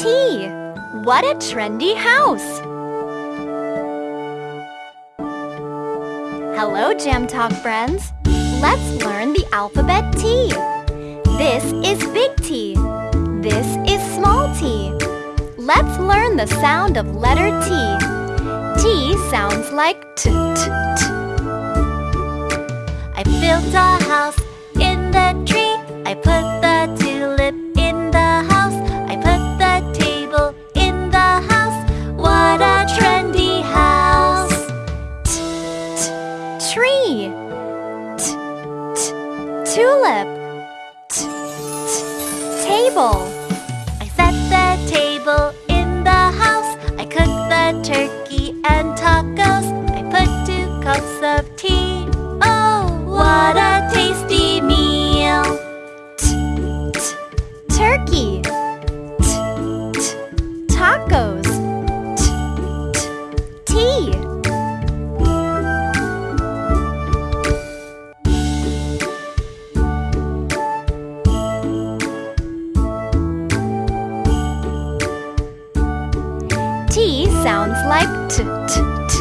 T. What a trendy house! Hello, Jam Talk friends. Let's learn the alphabet T. This is big T. This is small t. Let's learn the sound of letter T. T sounds like t, t, t. I built a house T, t, tulip. T, t, table. I set the table in the house. I cooked the turkey and tacos. I put two cups of tea. Oh, what a tasty meal! T, t, turkey. T, t, tacos. T, t, tea. T sounds like t t t.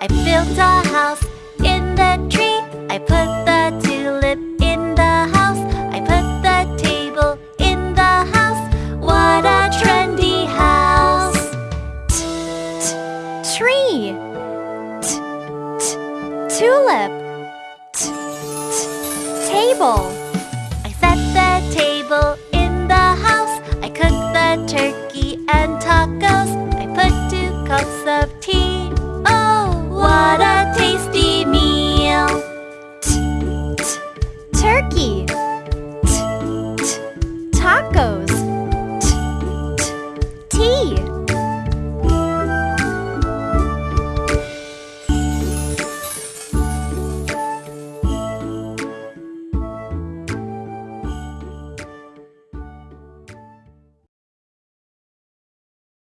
I built a house in the tree. I put the tulip in the house. I put the table in the house. What a trendy house! T t tree. T t tulip. T t table. cups of tea. Oh, what a tasty meal! T -t Turkey!